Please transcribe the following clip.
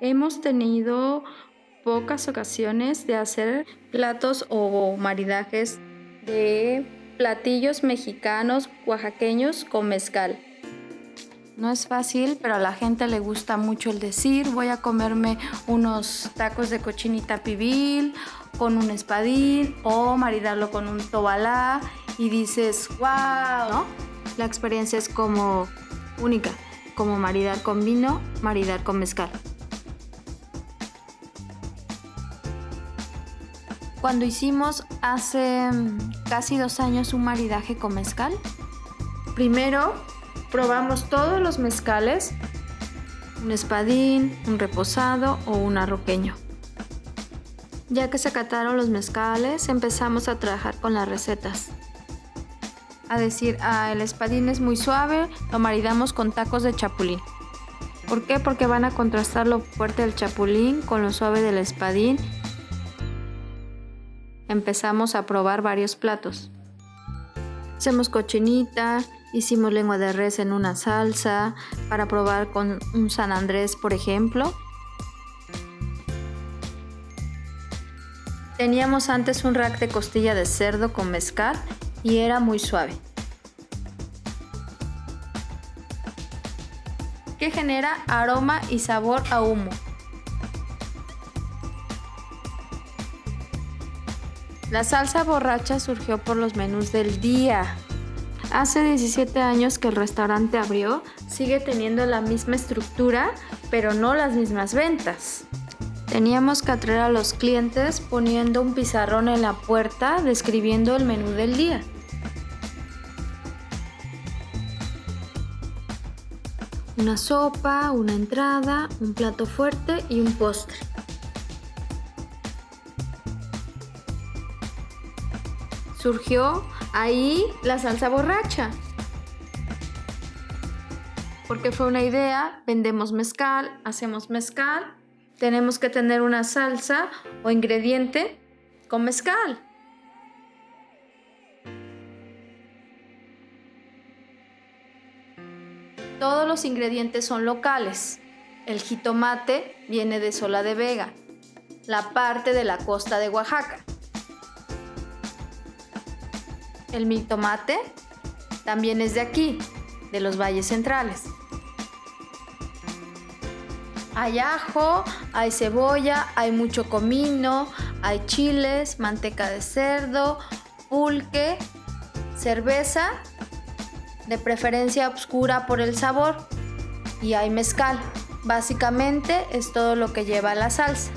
hemos tenido pocas ocasiones de hacer platos o maridajes de platillos mexicanos oaxaqueños con mezcal. No es fácil, pero a la gente le gusta mucho el decir, voy a comerme unos tacos de cochinita pibil con un espadín o maridarlo con un tobalá y dices, wow. La experiencia es como única, como maridar con vino, maridar con mezcal. Cuando hicimos hace casi dos años un maridaje con mezcal, primero probamos todos los mezcales, un espadín, un reposado o un arroqueño. Ya que se acataron los mezcales, empezamos a trabajar con las recetas. A decir, ah, el espadín es muy suave, lo maridamos con tacos de chapulín. ¿Por qué? Porque van a contrastar lo fuerte del chapulín con lo suave del espadín. Empezamos a probar varios platos. Hacemos cochinita, Hicimos lengua de res en una salsa para probar con un San Andrés, por ejemplo. Teníamos antes un rack de costilla de cerdo con mezcal y era muy suave. que genera aroma y sabor a humo. La salsa borracha surgió por los menús del día, Hace 17 años que el restaurante abrió, sigue teniendo la misma estructura, pero no las mismas ventas. Teníamos que atraer a los clientes poniendo un pizarrón en la puerta describiendo el menú del día. Una sopa, una entrada, un plato fuerte y un postre. Surgió ahí la salsa borracha. Porque fue una idea, vendemos mezcal, hacemos mezcal, tenemos que tener una salsa o ingrediente con mezcal. Todos los ingredientes son locales. El jitomate viene de Sola de Vega, la parte de la costa de Oaxaca. El mitomate también es de aquí, de los valles centrales. Hay ajo, hay cebolla, hay mucho comino, hay chiles, manteca de cerdo, pulque, cerveza, de preferencia oscura por el sabor, y hay mezcal. Básicamente es todo lo que lleva la salsa.